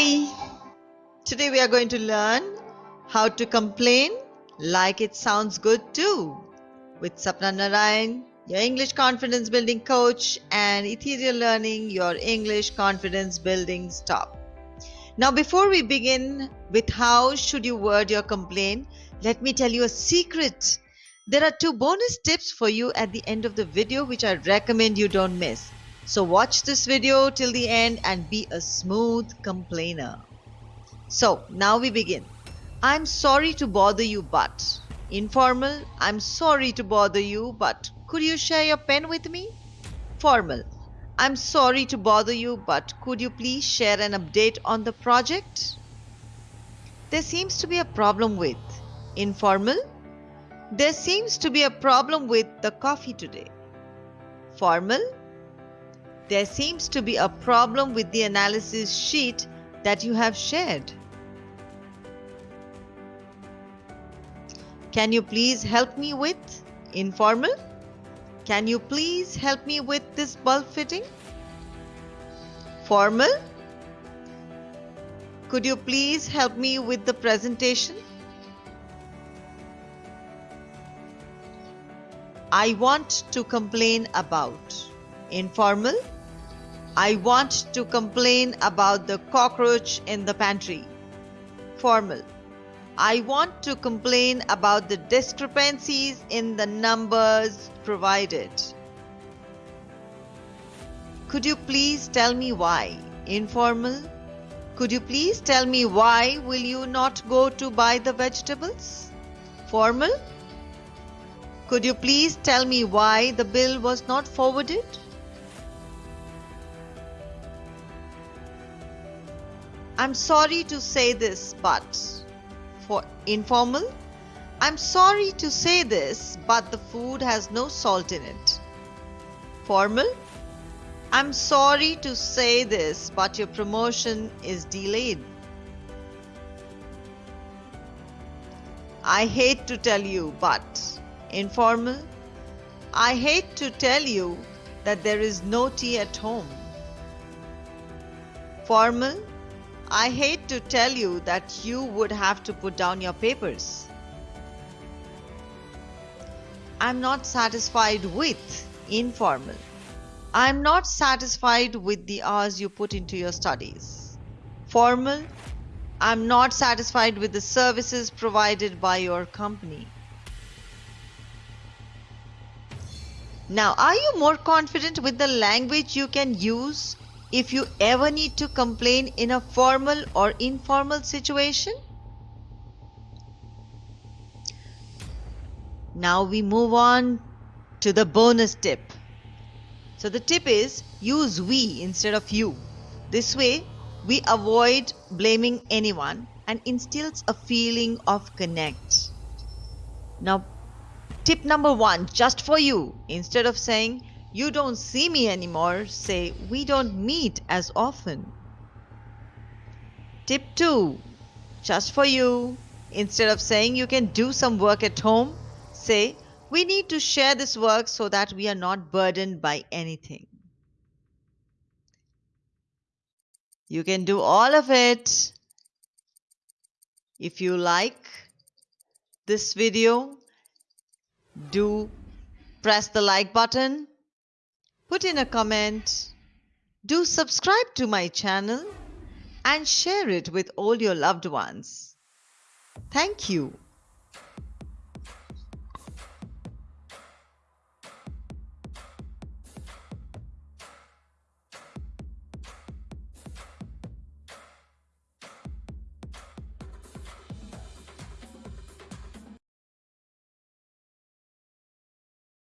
Hi! Today we are going to learn how to complain like it sounds good too with Sapna Narayan, your English confidence building coach, and Ethereal Learning, your English confidence building stop. Now, before we begin with how should you word your complaint, let me tell you a secret. There are two bonus tips for you at the end of the video which I recommend you don't miss. So watch this video till the end and be a smooth complainer. So now we begin. I'm sorry to bother you but. Informal, I'm sorry to bother you but could you share your pen with me? Formal, I'm sorry to bother you but could you please share an update on the project? There seems to be a problem with. Informal, there seems to be a problem with the coffee today. Formal, there seems to be a problem with the analysis sheet that you have shared. Can you please help me with? Informal. Can you please help me with this bulb fitting? Formal. Could you please help me with the presentation? I want to complain about. Informal. I want to complain about the cockroach in the pantry. Formal. I want to complain about the discrepancies in the numbers provided. Could you please tell me why? Informal. Could you please tell me why will you not go to buy the vegetables? Formal. Could you please tell me why the bill was not forwarded? I'm sorry to say this, but for informal, I'm sorry to say this, but the food has no salt in it. Formal, I'm sorry to say this, but your promotion is delayed. I hate to tell you, but informal, I hate to tell you that there is no tea at home. Formal, I hate to tell you that you would have to put down your papers. I'm not satisfied with informal. I'm not satisfied with the hours you put into your studies. Formal. I'm not satisfied with the services provided by your company. Now, are you more confident with the language you can use if you ever need to complain in a formal or informal situation? Now we move on to the bonus tip. So the tip is use we instead of you. This way we avoid blaming anyone and instills a feeling of connect. Now tip number one just for you instead of saying you don't see me anymore, say we don't meet as often. Tip 2 Just for you, instead of saying you can do some work at home, say we need to share this work so that we are not burdened by anything. You can do all of it. If you like this video, do press the like button put in a comment, do subscribe to my channel and share it with all your loved ones. Thank you.